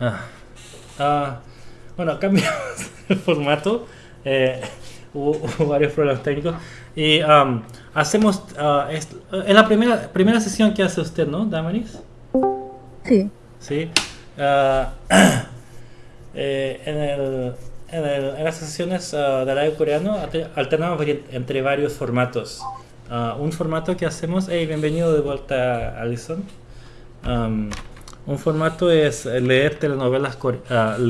Ah. Ah, bueno, cambiamos el formato. Eh, hubo, varios problemas técnicos. Y um, hacemos. Uh, en la primera, primera sesión que hace usted, ¿no, Damaris? Sí. Sí. Uh, eh, en, el, en, el, en, las sesiones uh, del live coreano alternamos entre varios formatos. un formato que hacemos. Hey, bienvenido de vuelta, Alison. Um, un formato es leer telenovelas, uh,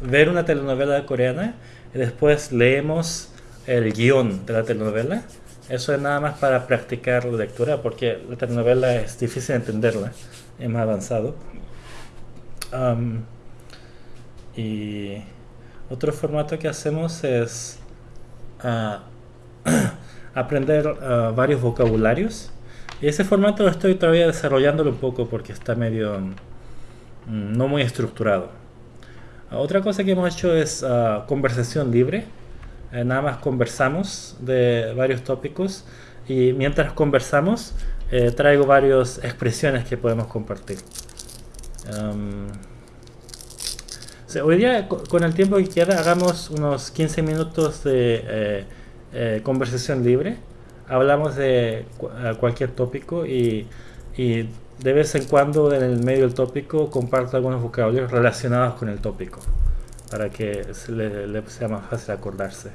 ver una telenovela coreana y después leemos el guion de la telenovela. Eso es nada más para practicar la lectura porque la telenovela es difícil de entenderla, es más avanzado. Um, y otro formato que hacemos es uh, aprender uh, varios vocabularios. Y ese formato lo estoy todavía desarrollándolo un poco porque está medio Mm, no muy estructurado. Otra cosa que hemos hecho es ah, conversación libre. Eh, nada más conversamos de varios tópicos y mientras conversamos eh, traigo varias expresiones que podemos compartir. hoy día con el tiempo que queda hagamos unos 15 minutos de eh, conversación libre. Hablamos de cualquier tópico y, y de vez en cuando en el medio del tópico comparto algunos vocabularios relacionados con el tópico para que le, sea más fácil acordarse.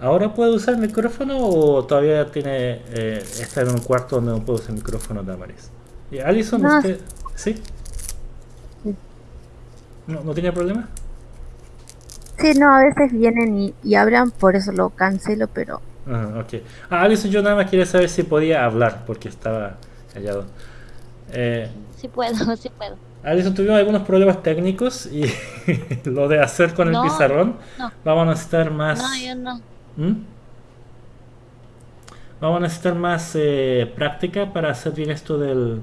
¿Ahora puedo usar el micrófono o todavía tiene eh, está en un cuarto donde no puedo usar el micrófono, Damaris? ¿Y Alison, usted? ¿Sí? ¿No, ¿No tiene problema? Sí, no, a veces vienen y hablan, por eso lo cancelo, pero Ah, ok. Ah, Alison, yo nada más quería saber si podía hablar porque estaba callado. Eh, sí puedo, sí puedo. Alison, tuvimos algunos problemas técnicos y lo de hacer con el pizarrón, vamos a necesitar más... No, yo no. ¿Mm? Vamos a necesitar más eh, práctica para hacer bien esto del,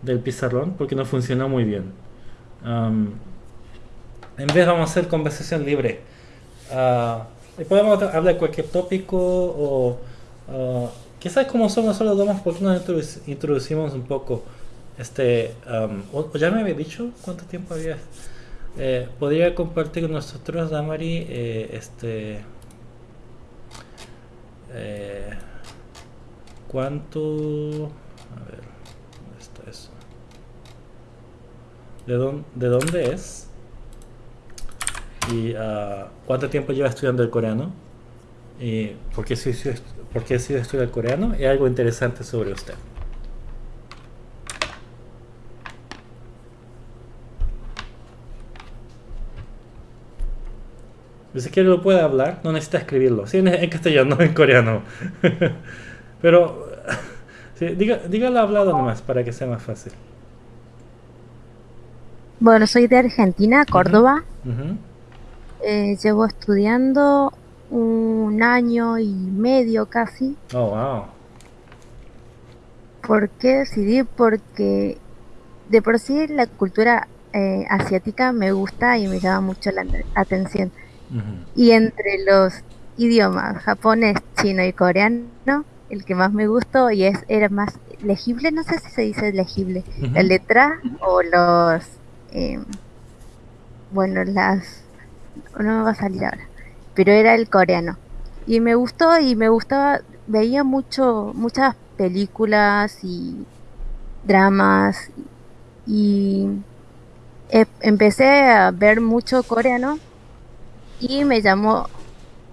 del pizarrón porque no funcionó muy bien. En vez vamos a hacer conversación libre. Uh, y podemos hablar de cualquier tópico o uh, quizás como somos solo dos, porque nos introducimos un poco. Este, o, ya me había dicho cuánto tiempo había. Eh, podría compartir con nosotros, Damari, eh, este. Eh, ¿Cuánto? A ver, ¿dónde está eso? ¿De dónde, de dónde es? Y uh, cuánto tiempo lleva estudiando el coreano y por qué decidió, por qué estudiar el coreano y algo interesante sobre usted. Si quiere lo puede hablar, no necesita escribirlo. Sí, en, castellano, no en coreano. Pero sí, diga, dígalo hablado nomás para que sea más fácil. Bueno, soy de Argentina, Córdoba. Eh, llevo estudiando un año y medio casi. Oh, wow. ¿Por qué decidí? Porque de por sí la cultura eh, asiática me gusta y me llama mucho la atención. Y entre los idiomas japonés, chino y coreano, el que más me gustó y es era más legible, no sé si se dice legible, la letra o los, eh, bueno, las no me va a salir ahora, pero era el coreano. Y me gustó y me gustaba, veía mucho, muchas películas y dramas y empecé a ver mucho coreano y me llamó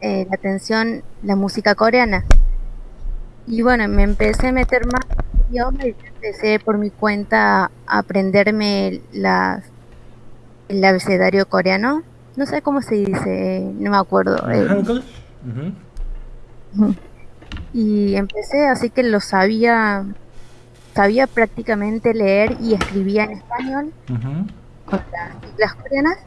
eh, la atención la música coreana. Y bueno, me empecé a meter más idiomas y empecé por mi cuenta a aprenderme el abecedario coreano no sé cómo se dice, no me acuerdo. Eh. Y empecé, así que lo sabía, sabía prácticamente leer y escribía en español con las coreanas.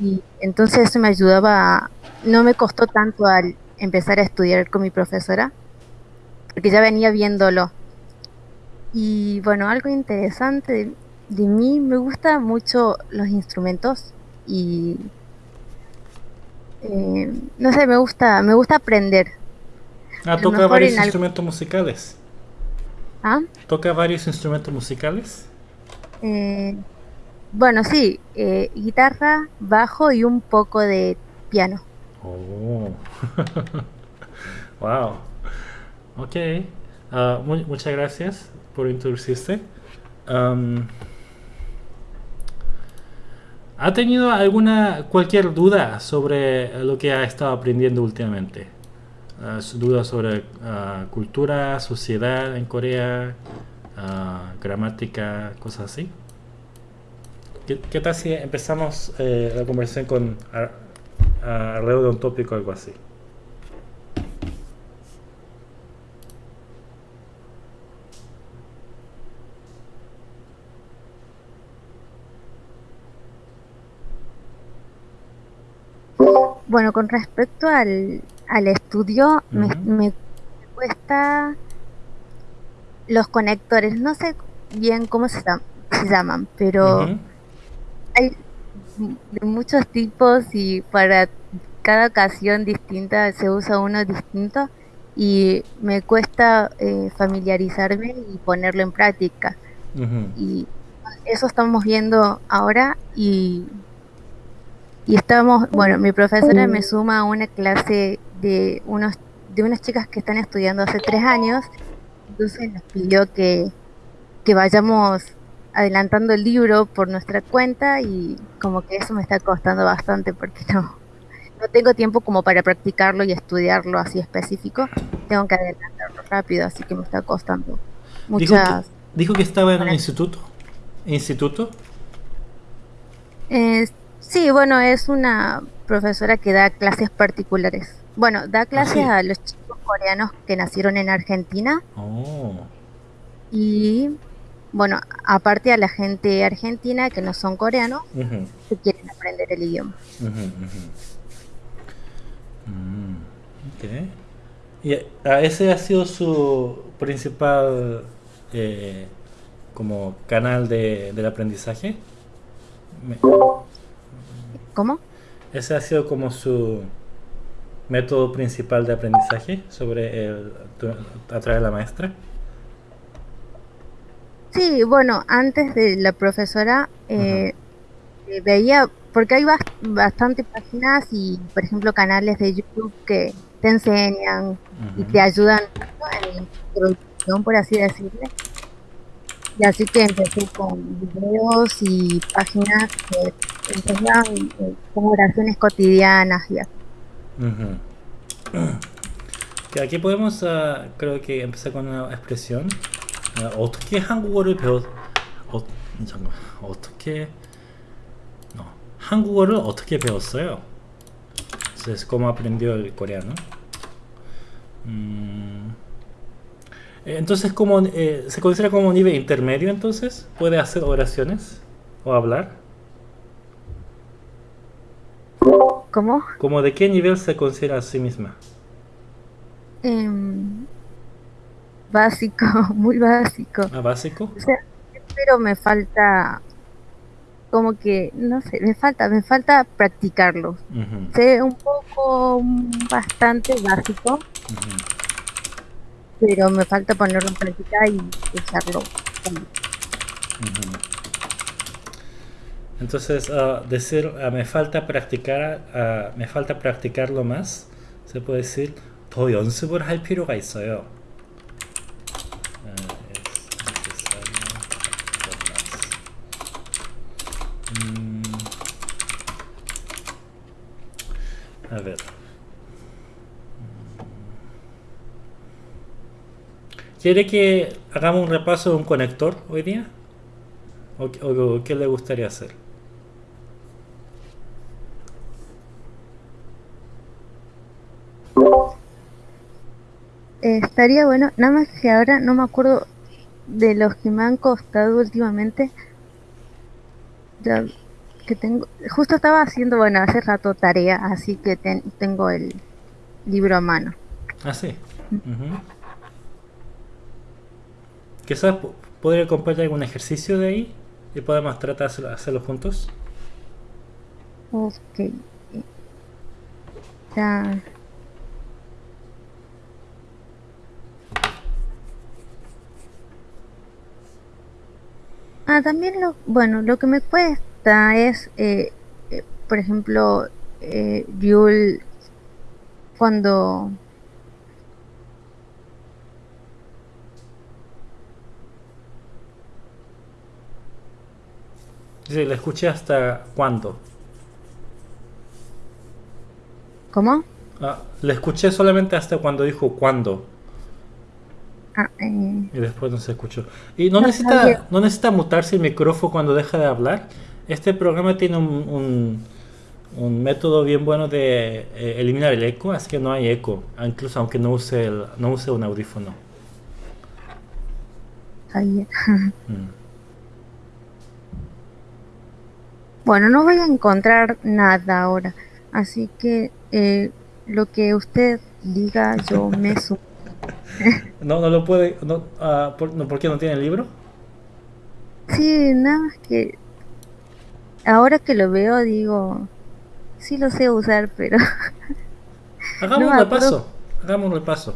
Y entonces eso me ayudaba, no me costó tanto al empezar a estudiar con mi profesora, porque ya venía viéndolo. Y bueno, algo interesante de mí, me gustan mucho los instrumentos y eh, no sé, me gusta, me gusta aprender. Ah, toca varios instrumentos musicales. ¿Ah? ¿Toca varios instrumentos musicales? Eh, bueno, sí, eh, guitarra, bajo y un poco de piano. Oh, wow. Ok, uh, muchas gracias por introducirse. Um, ¿Ha tenido alguna cualquier duda sobre lo que ha estado aprendiendo últimamente? Uh, dudas sobre uh, cultura, sociedad en Corea, uh, gramática, cosas así. ¿Qué, ¿Qué, tal si empezamos eh, la conversación con alrededor de un tópico o algo así? Bueno, con respecto al, al estudio, me, me, cuesta los conectores. No sé bien cómo se, se llaman, pero hay de muchos tipos y para cada ocasión distinta se usa uno distinto y me cuesta eh, familiarizarme y ponerlo en práctica. Y eso estamos viendo ahora y y estamos, bueno, mi profesora me suma a una clase de unos de unas chicas que están estudiando hace tres años, entonces nos pidió que, que vayamos adelantando el libro por nuestra cuenta y como que eso me está costando bastante porque no, no tengo tiempo como para practicarlo y estudiarlo así específico, tengo que adelantarlo rápido, así que me está costando muchas... Dijo que, estaba en un instituto. ¿Instituto? Sí, bueno, es una profesora que da clases particulares. Bueno, da clases a los chicos coreanos que nacieron en Argentina. Oh. Y bueno, aparte a la gente argentina que no son coreanos, que quieren aprender el idioma. Mm, ¿Y a ese ha sido su principal eh, como canal de, del aprendizaje? ¿Cómo? ¿Ese ha sido como su método principal de aprendizaje sobre el, a través de la maestra? Sí, bueno, antes de la profesora eh, eh, veía, porque hay bastantes páginas y, por ejemplo, canales de YouTube que te enseñan y te ayudan en la introducción, por así decirlo. Y así que empecé con videos y páginas que enseñaban eh, como oraciones cotidianas y así. aquí podemos, uh, creo que empezar con una expresión. Uh, 어떻게 한국어를 배웠... 어, 잠깐, 어떻게... No, 한국어를 어떻게 배웠어요? Entonces, ¿cómo aprendió el coreano? Mm. Entonces, como eh, ¿se considera como nivel intermedio entonces? ¿Puede hacer oraciones o hablar? ¿Cómo? ¿Cómo de qué nivel se considera a sí misma? Em, básico, muy básico. ¿Ah, básico? pero me falta como que, no sé, me falta, me falta practicarlo. Sé un poco, bastante básico pero me falta ponerlo en práctica y usarlo. Entonces, uh, decir uh, me falta practicar, uh, me falta practicarlo más, se puede decir 더 연습을 할 필요가 있어요. 음, a ver. ¿Quiere que hagamos un repaso de un conector hoy día? ¿O, qué le gustaría hacer? Eh, estaría bueno, nada más que ahora no me acuerdo de los que me han costado últimamente. Ya que tengo, justo estaba haciendo, bueno, hace rato tarea, así que tengo el libro a mano. Ah, sí. Quizás podría compartir algún ejercicio de ahí y podemos tratar de hacerlo juntos. Ok. Ya. Ah, también lo, bueno, lo que me cuesta es, eh, eh, por ejemplo, eh, Yul cuando Sí, la escuché hasta cuándo. ¿Cómo? Ah, le escuché solamente hasta cuando dijo cuándo. Ah, eh. Y después no se escuchó. Y no, necesita, no necesita mutarse el micrófono cuando deja de hablar. Este programa tiene un, un, método bien bueno de eh, eliminar el eco, así que no hay eco, incluso aunque no use, el, no use un audífono. Mm. Bueno, no voy a encontrar nada ahora, así que eh, lo que usted diga yo me sumo. no, no lo puede, no, uh, ¿por, no, ¿por qué no tiene el libro? Sí, nada más que ahora que lo veo digo, sí lo sé usar, pero... Hagamos un repaso, hagamos un repaso.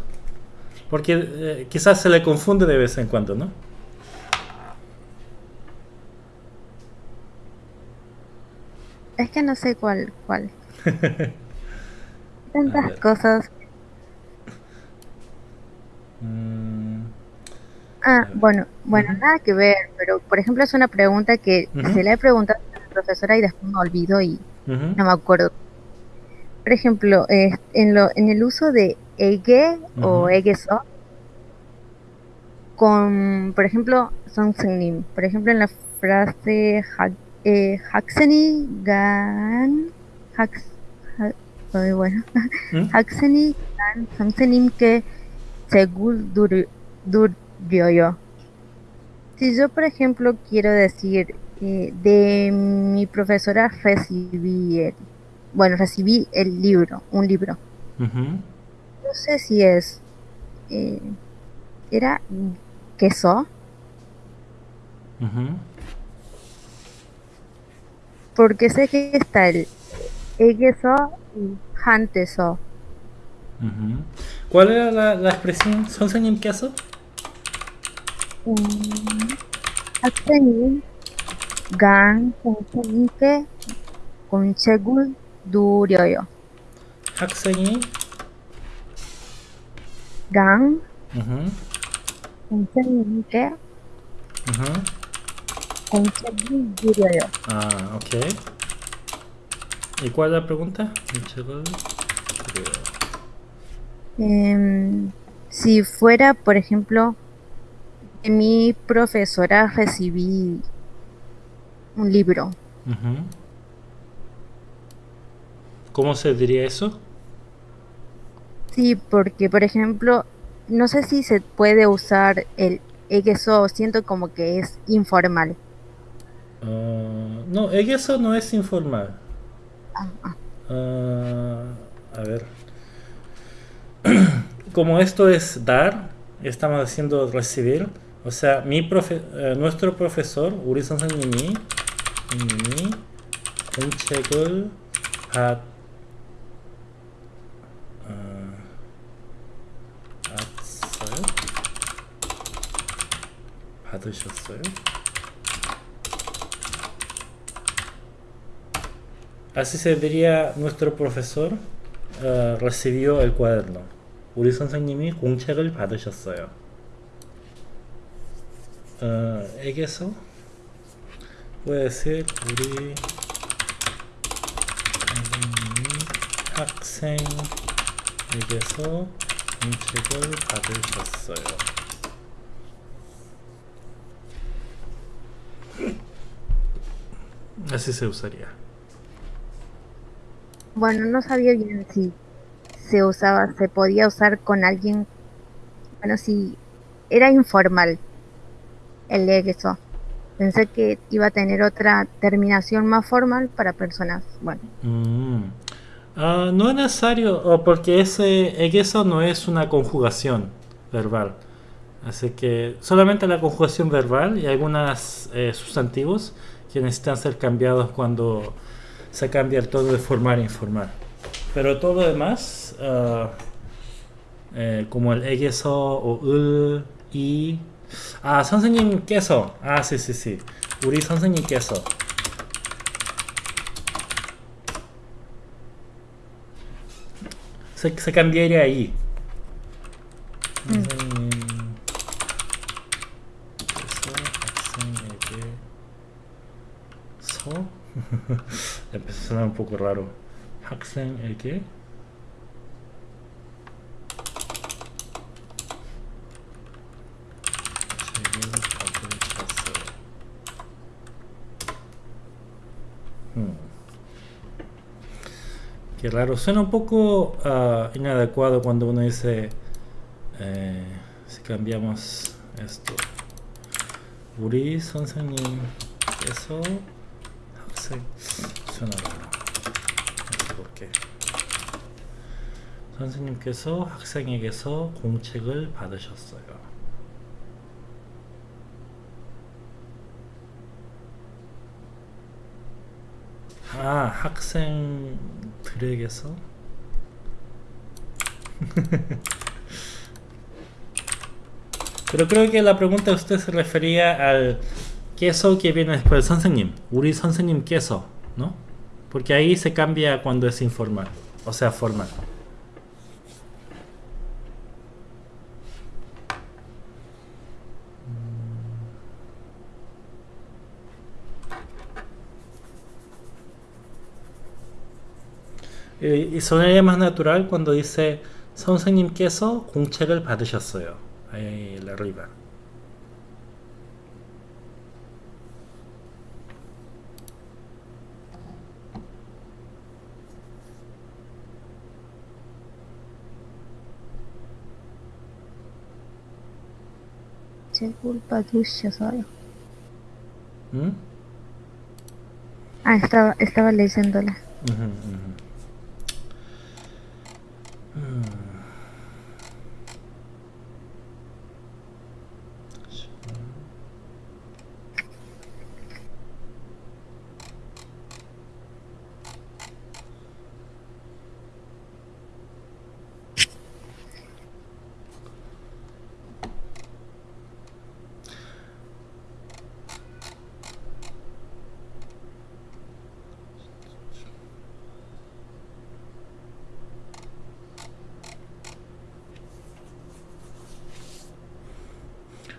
Porque eh, quizás se le confunde de vez en cuando, ¿no? Es que no sé cuál, cuál. Tantas cosas. Mm. Ah, bueno, bueno, nada que ver, pero por ejemplo es una pregunta que se le he preguntado a la profesora y después me olvido y no me acuerdo. Por ejemplo, en, lo, en el uso de ege o egeso, con, por ejemplo, son por ejemplo en la frase eh, Haxeni Gan Hax, bueno. ¿Mm? Haxeni Gan Samsenim que según dur, yo si yo por ejemplo quiero decir eh, de mi profesora recibí el, bueno recibí el libro un libro. No sé si es eh, era queso porque sé que está el Egeso y Hanteso. ¿Cuál era la, la expresión? ¿Son en queso? Aksenin gan konsenike konchegul duryoyo. Aksenin gan konsenike Ah, ok. ¿Y cuál es la pregunta? Em, si fuera, por ejemplo, de mi profesora recibí un libro. ¿Cómo se diría eso? Sí, porque, por ejemplo, no sé si se puede usar el eso siento como que es informal. Uh, no, eso no es informal. Uh, a ver. Como esto es dar, estamos haciendo recibir. O sea, mi profe uh, nuestro profesor, 우리 선생님이, 선생님이 공책을 받, 어, 받았어요? 받으셨어요? Así se diría nuestro profesor uh, recibió el cuaderno. 우리 선생님이 공책을 받으셨어요. Uh, 에게서 puede decir 우리 선생님이 학생에게서 공책을 받으셨어요. Así se usaría. Bueno, no sabía bien si se usaba, se podía usar con alguien, bueno, si era informal el eso. Pensé que iba a tener otra terminación más formal para personas, bueno. Mm. Ah, no es necesario, porque ese eso no es una conjugación verbal. Así que solamente la conjugación verbal y algunos eh, sustantivos que necesitan ser cambiados cuando se cambia el tono de formar e informar. Pero todo lo demás, uh, eh, como el egeso o el, y, 아 선생님께서 아 씨씨씨 우리 선생님께서 se, se cambiaría ahí 선 생님께서 학생에게 서 empezó a sonar un poco raro 학생에게 Qué raro, suena un poco uh, inadecuado cuando uno dice eh, si cambiamos esto 우리 선생님께서 학생 por qué 선생님께서 학생에게서 공책을 받으셨어요 아 학생들에게서 Pero creo que la pregunta de usted se refería al queso que viene después del 선생님. 우리 선생님 queso, ¿no? Porque ahí se cambia cuando es informal, o sea, formal. y sonaría más natural cuando dice 선생님께서 공책을 받으셨어요. ahí arriba. culpa tuya solo. ¿Mm? Ah, estaba, estaba leyéndola. Uh -huh, uh -huh. Hmm.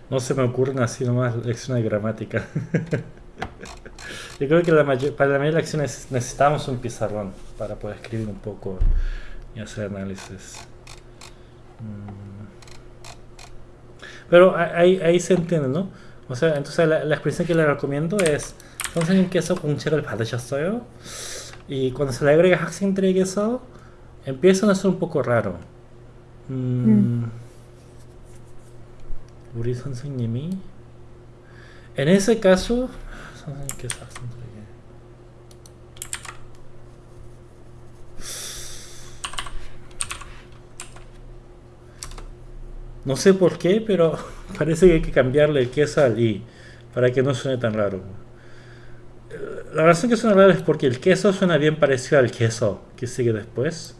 No se me ocurren así nomás lecciones de gramática. Yo creo que la para la mayoría de lecciones necesitamos un pizarrón para poder escribir un poco y hacer análisis. Mm. Pero ahí, ahí se entiende, ¿no? O sea, entonces la, expresión que le recomiendo es queso con el 받으셨어요? Y cuando se le agrega 학생들에게서 empieza a ser un poco raro. Mm. Mm. 우리 선생님이 en ese caso 선생님께서 학생들에게 No sé por qué, pero parece que hay que cambiarle el queso al i para que no suene tan raro. La razón que suena raro es porque el queso suena bien parecido al queso que sigue después.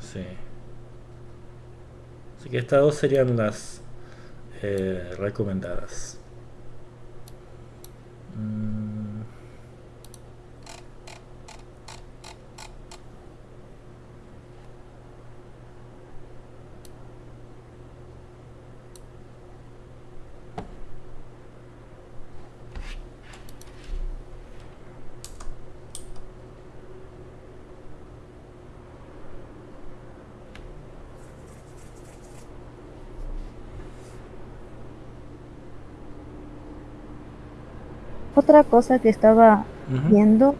Sí. Así que estas dos serían las eh, recomendadas. Mm. Otra cosa que estaba viendo,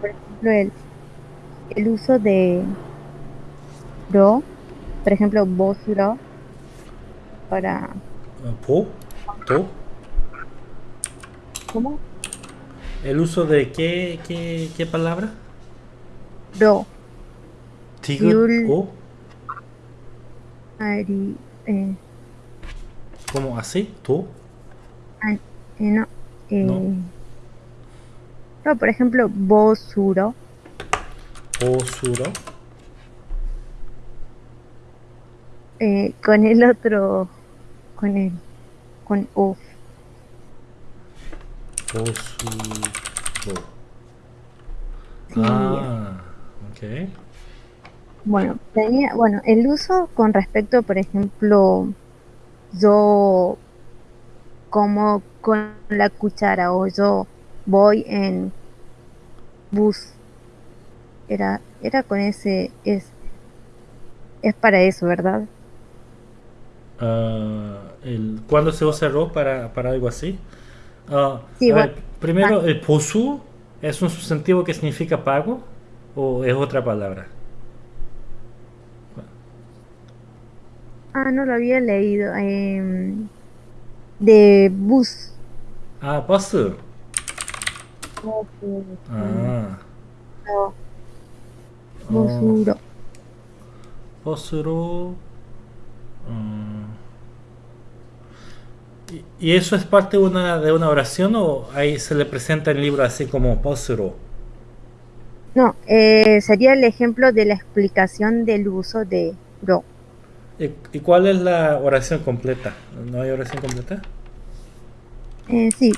por ejemplo, el, el uso de ro, por ejemplo, ro para... ¿Po? ¿To? ¿Cómo? ¿El uso de qué, qué, qué palabra? ro. ¿Tigre o? Ari, eh. ¿Cómo así? ¿Tú? eh, no. Eh, no. No, por ejemplo, Bosuro. Bosuro. Eh, con el otro con el con O. Posuro. Ah, ok. Bueno, tenía, bueno, el uso con respecto, por ejemplo, yo como con la cuchara o yo voy en bus. Era, era con ese, es, es para eso, ¿verdad? Uh, el, ¿Cuándo se usa ro para, para algo así? Uh, sí, bueno, primero, ¿el posu es un sustantivo que significa pago o es otra palabra? Ah, no lo había leído. Eh, de bus. Ah, bus. Ah. No. Bosuro. Bosuro. ¿Y eso es parte de una, de una oración o ahí se le presenta el libro así como Bosuro? No, eh, sería el ejemplo de la explicación del uso de ro. ¿Y, cuál es la oración completa? ¿No hay oración completa? Eh, sí.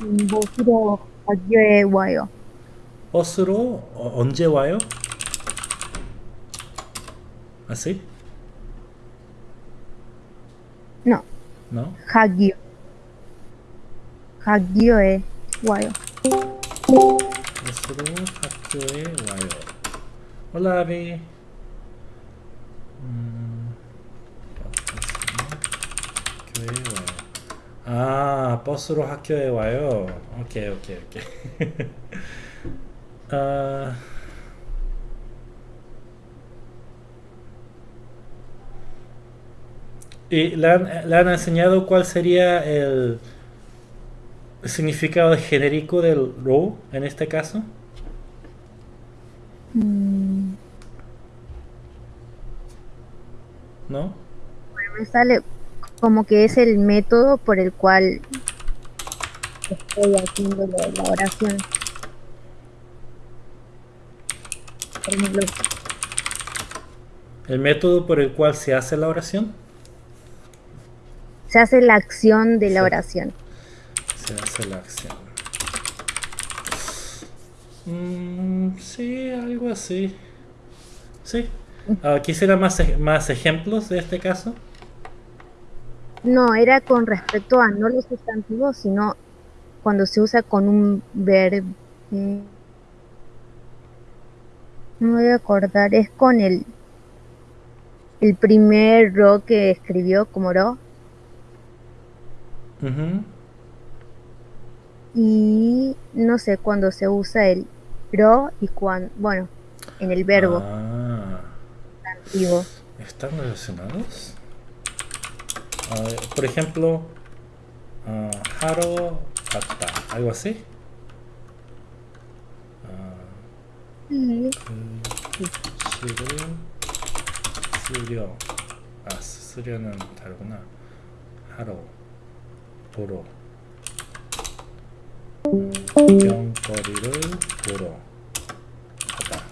Bosuro 언제 와요? 버스로 어, 언제 와요? ¿Así? No. ¿No? 학교. 학교에 와요. 버스로 학교에 와요. Hola, Abby. 아, 버스로 학교에 와요. 오케이, 오케이, 오케이. 아... ¿Y le han, le han, enseñado cuál sería el significado genérico del row en este caso? Mm. ¿No? Bueno, me sale como que es el método por el cual estoy haciendo la oración. Por ejemplo, ¿El método por el cual se hace la oración? Se hace la acción de la oración. Se hace la acción. Mm, sí, algo así. Sí. Uh, ¿Quisiera más, más ejemplos de este caso? No, era con respecto a no los sustantivos, sino cuando se usa con un verbo. Eh, no me voy a acordar, es con el el primer ro que escribió como ro. Uh -huh. Y no sé cuándo se usa el ro y cuando, bueno, en el verbo. Ah. ¿Están relacionados? Uh, por ejemplo, uh, haro kata, algo así. Sí. 수료 아 수료는 다르구나 하러 보러 구경거리를 보러 가다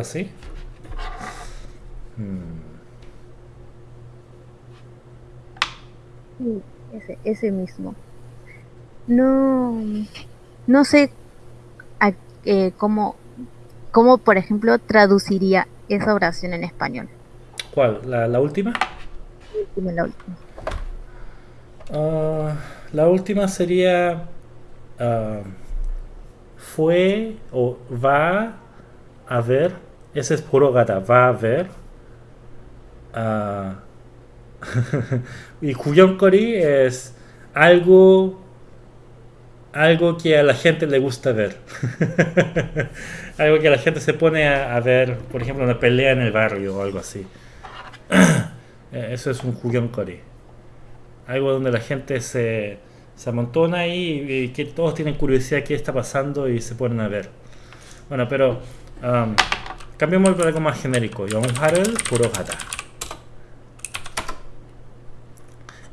así hmm. Sí, ese, ese mismo. No, no sé a, eh, cómo, cómo, por ejemplo, traduciría esa oración en español. ¿Cuál? ¿La, la última? La última. Uh, la última sería uh, fue o va a ver. Ese es puro gata. Va a ver. Uh, y Kuyonkori es algo algo que a la gente le gusta ver. algo que la gente se pone a, ver, por ejemplo, una pelea en el barrio o algo así. Eh, eso es un Kuyonkori. Algo donde la gente se, se amontona y, que todos tienen curiosidad qué está pasando y se ponen a ver. Bueno, pero um, cambiemos por algo más genérico. Yonharel Kurohata.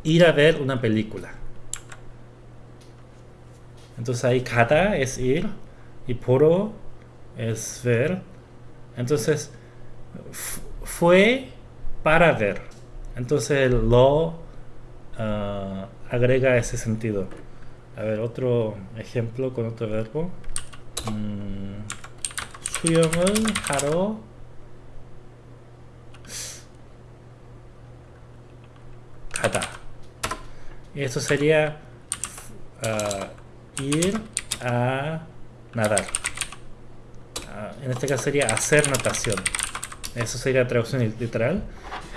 Ir a ver una película. Entonces ahí kata es ir y poro es ver. Entonces fue para ver. Entonces el lo ah, agrega ese sentido. A ver, otro ejemplo con otro verbo. Mm, 수영을 하러 가다. Eso sería ah, ir a nadar. Ah, en este caso sería hacer natación. Eso sería traducción literal.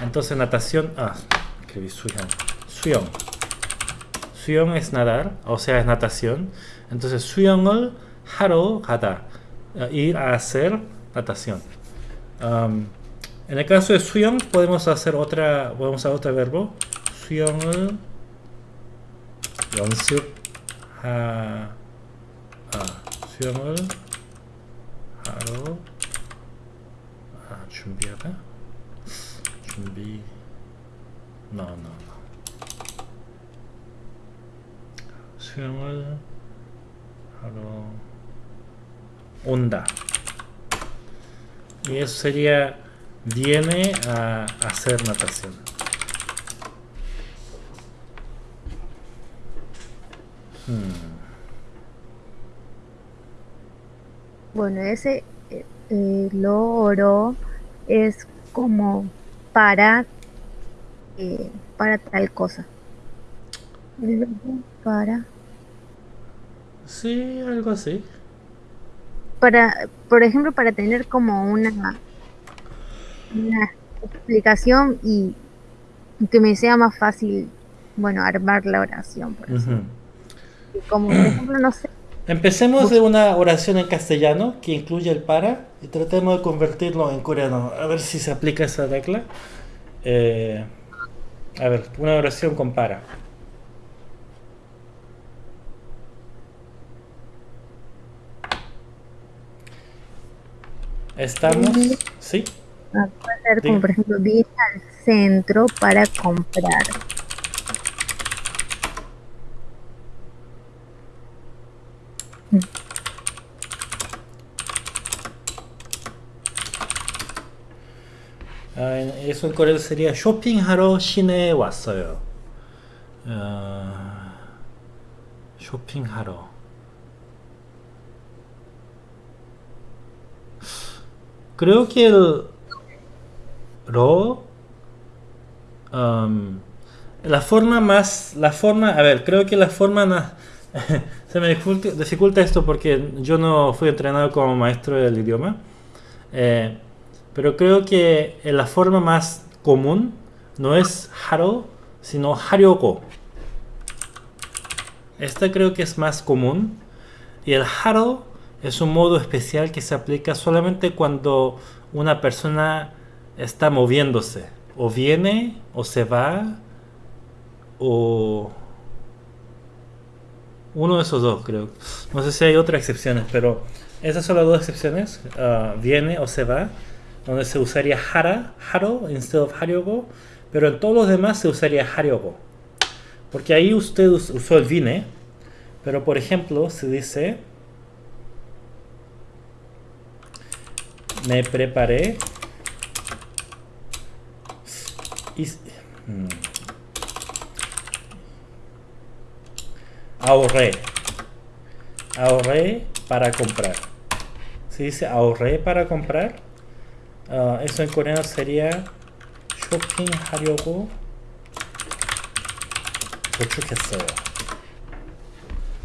Entonces natación... Ah, escribí swim. Swim. Es nadar, o sea, es natación. Entonces swim을 haro hada. Ah, ir a hacer natación. En el caso de swim podemos hacer otra, podemos hacer otro verbo. 연습하 아, 수영을 하러 아, 준비하다 준비 no, no, no. 수영을 하러 온다 y eso sería viene a hacer natación Hmm. Bueno, ese eh, eh, loro es como para eh, para tal cosa. Para. Sí, algo así. Para, por ejemplo, para tener como una una explicación y que me sea más fácil, bueno, armar la oración, por como por ejemplo, no sé. Empecemos de una oración en castellano que incluye el para y tratemos de convertirlo en coreano. A ver si se aplica esa tecla. Eh, a ver, una oración con para. Estamos, ¿sí? Ah, puede ser como por ejemplo, vine al centro para comprar. 아, eso en coreano sería 쇼핑하러 시내에 왔어요. 어, 쇼핑하러. Creo que el ro um, la forma más la forma a ver creo que la forma se me dificulta, esto porque yo no fui entrenado como maestro del idioma. Eh, pero creo que la forma más común no es haro, sino haryoko. Esta creo que es más común. Y el haro es un modo especial que se aplica solamente cuando una persona está moviéndose. O viene, o se va, o uno de esos dos, creo. No sé si hay otras excepciones, pero esas son las dos excepciones. Ah, viene o se va, donde se usaría hara, haro, instead of haryogo, pero en todos los demás se usaría haryogo. Porque ahí usted usó el vine, pero por ejemplo se dice me preparé y, hmm, ahorré. Ahorré para comprar. Se dice ahorré para comprar. Uh, eso en coreano sería shopping 하려고 저축했어요.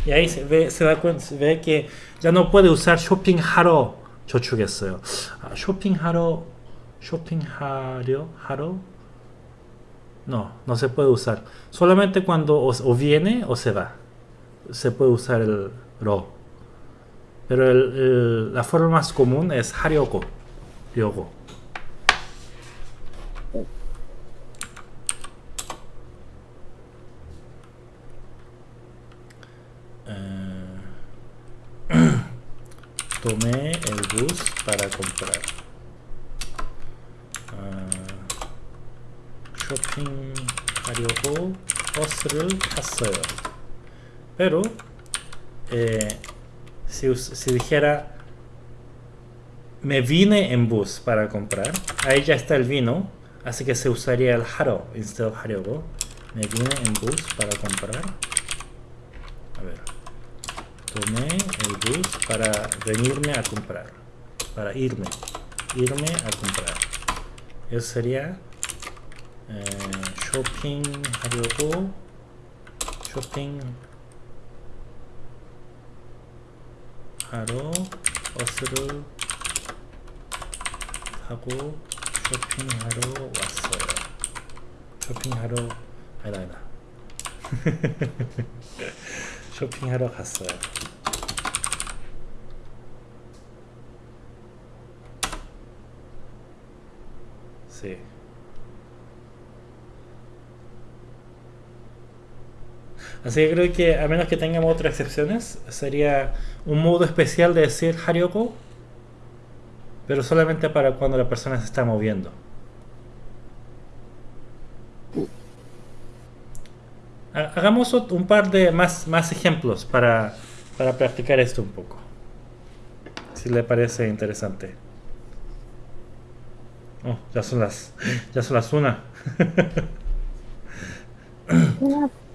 Y ahí se ve, se da cuenta, se ve que ya no puede usar shopping 하러 저축했어요. 아, shopping 하러 shopping 하려 하러 no, no se puede usar. Solamente cuando o, o viene o se va. se puede usar el ro. Pero el, la forma más común es haryogo. Yogo. Eh, tomé el bus para comprar. Ah, shopping Haryogo. Hostel Haseo. Pero eh, si, dijera me vine en bus para comprar, ahí ya está el vino, así que se usaría el haro instead of haryogo. Me vine en bus para comprar. A ver. Tomé el bus para venirme a comprar. Para irme. Irme a comprar. Eso sería eh, shopping haryogo. Shopping 하러 버스를 타고 쇼핑하러 왔어요. 쇼핑하러 아니다 아니다. 쇼핑하러 갔어요. Sí. Así que creo que a menos que tengamos otras excepciones, sería un modo especial de decir Harioko, pero solamente para cuando la persona se está moviendo. Hagamos un par de más, más ejemplos para, para practicar esto un poco. Si le parece interesante. Oh, ya son las, ya son las una.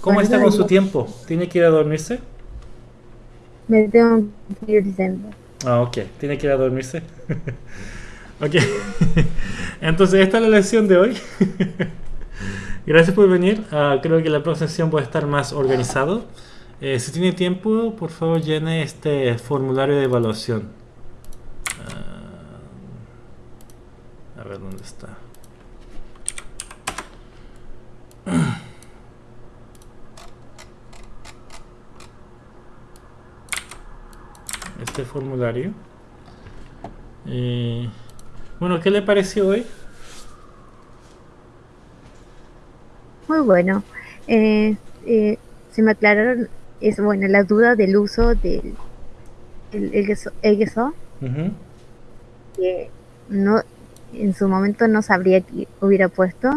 ¿Cómo, está con su tiempo? ¿Tiene que ir a dormirse? Me tengo que ir Ah, ok. ¿Tiene que ir a dormirse? ok. Entonces, esta es la lección de hoy. Gracias por venir. Ah, creo que la próxima sesión puede estar más organizado. Eh, si tiene tiempo, por favor llene este formulario de evaluación. Ah, a ver dónde está. Este formulario. Eh, bueno, ¿qué le pareció hoy? Muy bueno. Eh, eh, se me aclararon, es bueno, la duda del uso del el, EGSO, que no, en su momento no sabría que hubiera puesto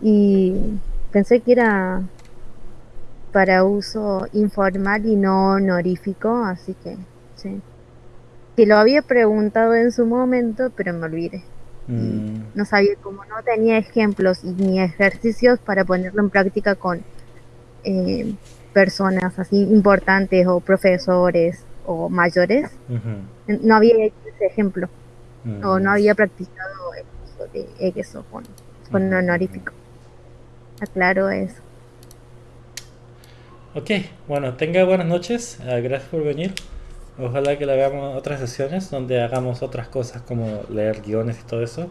y pensé que era para uso informal y no honorífico, así que sí. Que lo había preguntado en su momento, pero me olvidé. Mm. No sabía, como no tenía ejemplos ni ejercicios para ponerlo en práctica con eh, personas así importantes o profesores o mayores, no había hecho ese ejemplo o no mm. había practicado eso de eso con, con honorífico. Aclaro eso. Ok, bueno, tenga buenas noches. Ah, gracias por venir. Ojalá que le hagamos otras sesiones donde hagamos otras cosas como leer guiones y todo eso.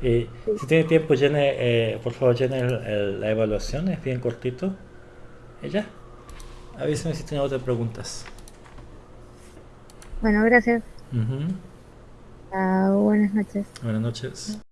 Y si tiene tiempo, llene, eh, por favor, llene la evaluación, es bien cortito. Y ya. Avísame si tiene otras preguntas. Bueno, gracias. buenas noches. Buenas noches.